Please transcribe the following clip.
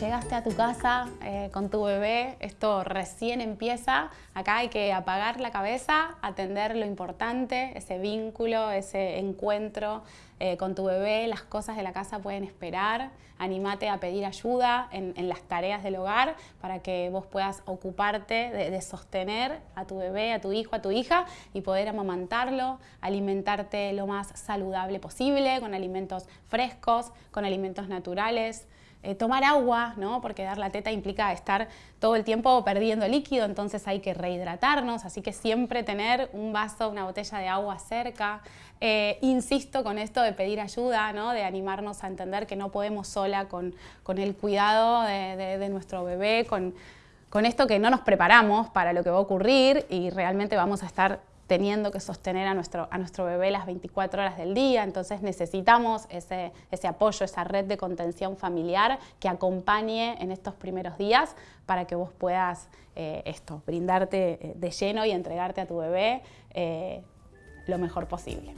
a tu casa eh, con tu bebé, esto recién empieza, acá hay que apagar la cabeza, atender lo importante, ese vínculo, ese encuentro eh, con tu bebé, las cosas de la casa pueden esperar, animate a pedir ayuda en, las tareas del hogar para que vos puedas ocuparte de, sostener a tu bebé, a tu hijo, a tu hija y poder amamantarlo, alimentarte lo más saludable posible, con alimentos frescos, con alimentos naturales, eh, tomar agua, ¿no? porque dar la teta implica estar todo el tiempo perdiendo líquido, entonces hay que rehidratarnos, así que siempre tener un vaso, una botella de agua cerca. Eh, insisto con esto de pedir ayuda, ¿no? de animarnos a entender que no podemos sola con, el cuidado de, nuestro bebé, con, con esto que no nos preparamos para lo que va a ocurrir y realmente vamos a estar teniendo que sostener a nuestro, a nuestro bebé las 24 horas del día, entonces necesitamos ese, ese apoyo, esa red de contención familiar que acompañe en estos primeros días para que vos puedas eh, esto, brindarte eh, de lleno y entregarte a tu bebé eh, lo mejor posible.